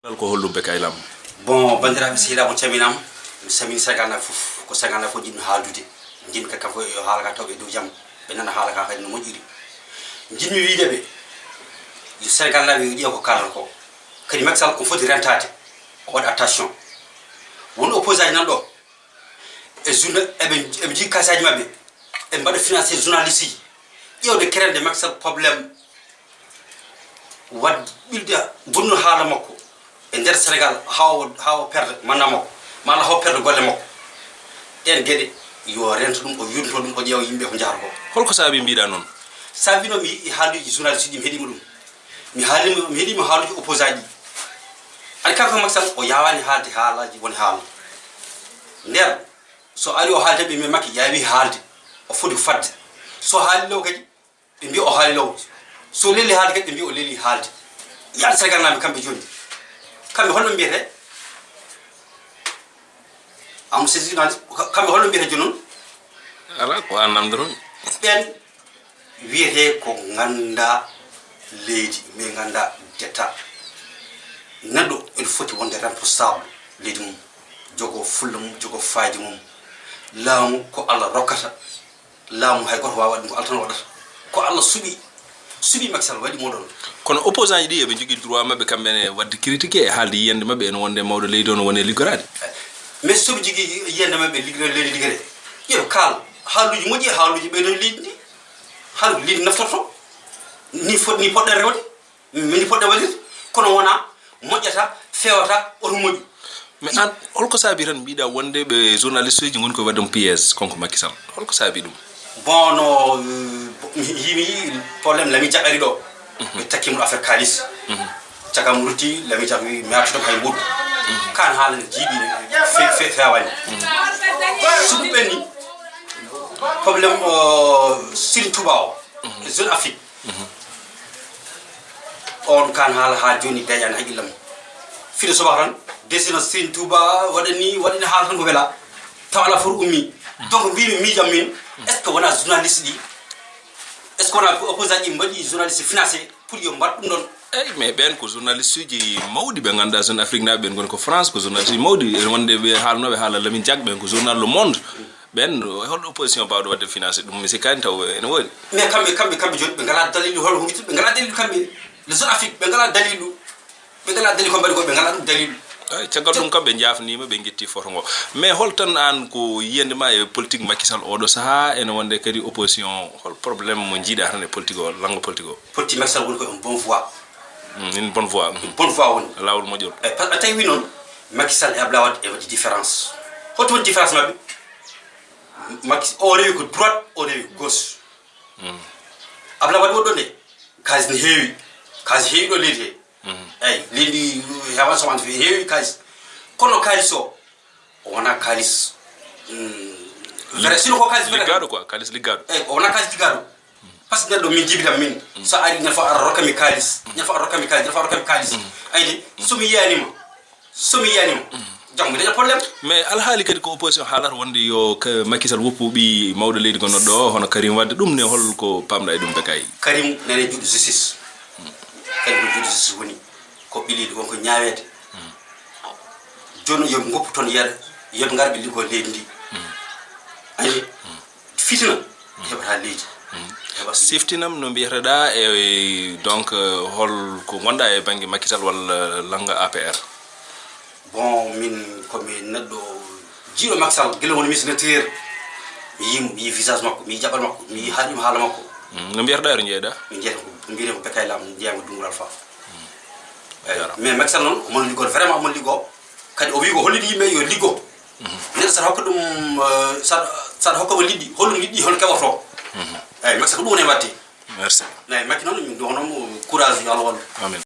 ko hollum be kaylam bon bandiraɓe sehilaɓe caminama mi samini naɓe foof ko naɓe fof jiɗmi haaldude jinmi kadi kam fo yo haala ka tawɓe dow jaam ɓe nana haala ka kadi no moƴƴiri jinmi wiide ɓe yo sénégal naɓe yo ƴeewa ko kalata ko kadi makky sall ko foti rentade o waɗa attention won opposé aji nan ɗo e journa eɓe jogui kasaji mabɓe ɓe mbaɗa financé journaliste ji ƴewde kerende makky sall probléme wad ɓilde bonno haala makko e nder sénégal hawo hawo perde manna makko malla hawo perde golle makko ɗen gueɗe yo rento ɗum o yurto ɗum o ƴeewa yimɓe ko jahata ko holko saabi mbiɗa noon sa wino mi haaluji journaliste ji mi heeɗima ɗum mi haalima mi heeɗima haaluji opposé aji ɗi ani kanko sall o yawani haalde haalaji woni haala nder so ari o haalde ɓe mi makki yawi haalde o foti fadde. So haali law kadi ɓe mbiya o haali law. So leli haalde kadi ɓe mbiya o leli haalde. Yaade sénégal naɓe kamɓe joni kamɓe holno mbiyete. Am c'est journaliste kamɓe holno mbiyete noon ala ko an namdoron ɓen wiyete ko ganda leydi mais ganda detta neɗɗo ene foti wonde responsable leydi mum jogo fulla mum jogo fayde mum. Laamu ko allah rokkata. Laamu hay goto wawa ɗum ko allah tan waɗata. Ko allah suuɓi suuɓi makisal waɗi moɗon kono opposant ji ɗi eɓe jogui droit mabɓe kamɓene wadde critique e haalde yiyande mabɓe ene wonde mawɗo leydi ono no wone liggorade mais soɓe jogui yiyande mabɓe liggo leydi liggere ƴeew kaal haaluji moƴƴi e haaluji ɓeydo leydi ndi haaluji leydi naftorto ni fo ni poɗɗe rewde. Mini poɗɗe waɗirde kono wona moƴƴata fewata oto moƴƴu mais an holko saabi tan mbiɗa wonde ɓe journaliste uji goni koye wadde mo piége konko makky sall. Holko saabi ɗum bon no yimi yi probléme lami jaɓɓari ɗo ɓe takkimo affaire kalis cagam rutti lami jaɓ mi artude hay ɓuuɗ kan haala ne jiiɓi fewani so ɗum ɓenni probléme sirin touba o e zone afrique on kan haala ha joni daƴani haqqillam fiɗo soba tan desino sirin touba waɗani waɗani haala tan ko wela taw ala for ummi donc mbimi miijam min est ce que wona journaliste ɗi est ce qu'on a opposé aji mbaɗi journaliste financé pour yo mbat ɗum ɗon eyyi mais ɓen ko journaliste uji mawɗi ɓe ganduɗa zone afrique naɓe ɓen goni ko france ko journaliste uji mawɗi ene wonde ɓe haalnoɓe haala lamin diak ɓen ko journal le monde. Ɓen holɗo opposition mbawɗo wadde financé ɗum mi sikkani taw ene woodi mais kamɓe kamɓe kamɓe joni ɓe ngala dalilu hol huiti ɓe ngala dalilu kamɓe le zone afrique ɓe ngala dalilu ɓe ngala dalilu ko mbaɗi ko ɓe ngala ɗum dalilu caggal ɗum kam ɓe jafnima ɓe guetti photo ngo. Mais hol tan an ko yiyande ma e politique makisal oɗo saaha ene wonde kadi opposition hol probléme mo jiiɗa tan e politique o langue politique o? Politique makisal woni ko en bon voie. Une bonne voie bonne voie woni. Lawol moƴƴol. Eyi par ce que tawi wi noon makisal e abla e waɗi différence. Woni différence mabɓe maki o rewi ko droite o rewi gauche. Abla waɗi woɗɗo nde kalis ne heewi kalis heewi ɗo leydi he lili hewa so wantu hewi kazi kono kaliso ona kaliso mm vera sino ko kazi vera ligado kwa kalis ligado eh ona kazi ligado parce que do min jibita min sa ari na fa arroka mi kalis na fa arroka mi kalis na fa arroka mi kalis aydi sumi yanima sumi yanima jango daña probléme mais alhaali kadi ko opposition haalata wonde yo makisal woppuɓi mawɗo leydi gonnoɗo ɗo hono karim wadde ɗum ne holko pamɗa e ɗum be kay karim nane juɗɗo justice mm. karim ko juɗɗo justice woni ko ɓiliɗo wonko ñawede joni yoɓe goppu toon yeeɗa yoɓe gar ɓe liggo leydi ndi ani fitina heɓata leydi. Heɓa siftinam no mbiyeteɗa e donc hol ko gonɗa e banggue makisal walla langa apr bon min komi neɗɗo jiiɗo makisal guila woni misinateur mi yimo mi yi visage makko mi yi jaɓal makko mi yi haalima haala makko. No mbiyeteɗa ero jeeyɗa min jeyata ko mbiyeten ko bekay lam jeyama dungulal fa eyi mais makisal noon omon liggo vraiment omon liggo kadi o wi ko hollidi yimɓe yo liggo neɗɗo saɗa hokka ɗum saɗa hokkamo liɗɗi holɗum liɗɗi hono keɓoto eyyi makisal ko ɗum woni watte merci. Eyyi makki noon min donomo courage yo allah wallu. Amin